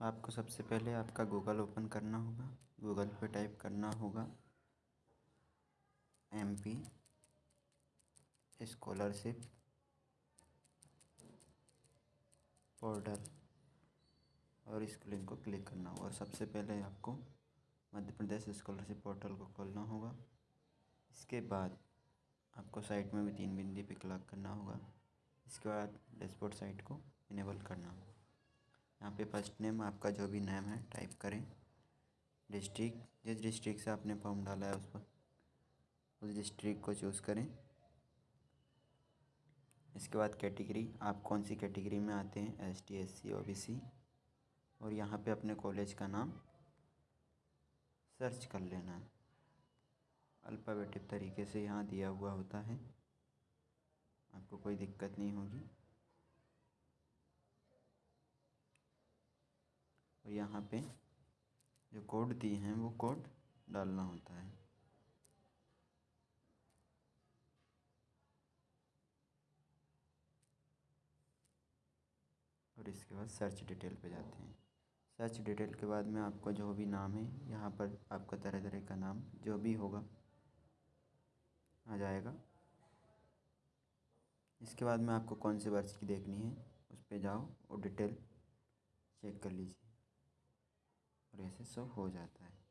आपको सबसे पहले आपका गूगल ओपन करना होगा। गूगल पे टाइप करना होगा एम पी स्कॉलरशिप पोर्टल और इस लिंक को क्लिक करना होगा। सबसे पहले आपको मध्य प्रदेश स्कॉलरशिप पोर्टल को खोलना होगा। इसके बाद आपको साइट में भी तीन बिंदी पे क्लिक करना होगा। इसके बाद डैशबोर्ड साइट को इनेबल करना होगा। यहाँ पे फ़र्स्ट नेम आपका जो भी नेम है टाइप करें। डिस्ट्रिक्ट जिस डिस्ट्रिक्ट से आपने फॉर्म डाला है उस पर उस डिस्ट्रिक्ट को चूज़ करें। इसके बाद कैटेगरी आप कौन सी कैटेगरी में आते हैं? S T S C O B C और यहाँ पे अपने कॉलेज का नाम सर्च कर लेना। है अल्फ़ाबेटिक तरीके से यहाँ दिया हुआ होता है। आपको कोई दिक्कत नहीं होगी। और यहाँ पे जो कोड दिए हैं, वो कोड डालना होता है। और इसके बाद सर्च डिटेल पे जाते हैं। सर्च डिटेल के बाद में आपको जो भी नाम है, यहाँ पर आपका तरह तरह का नाम, जो भी होगा, आ जाएगा। इसके बाद में आपको कौन से वर्ष की देखनी है, उस पर जाओ और डिटेल चेक कर लीजिए। और ऐसे सब हो जाता है।